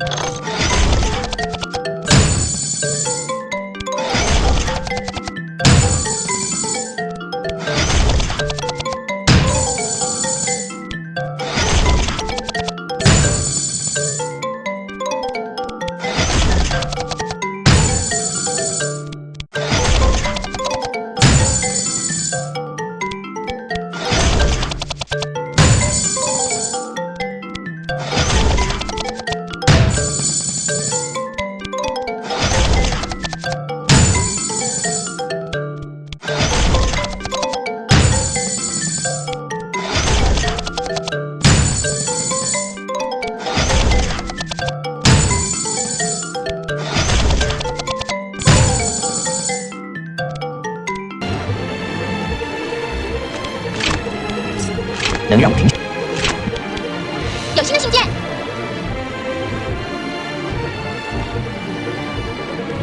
you 能让我停？有新的信件，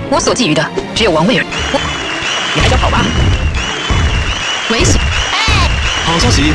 我所觊觎的只有王位而已。你还想跑吗？危险！好消息！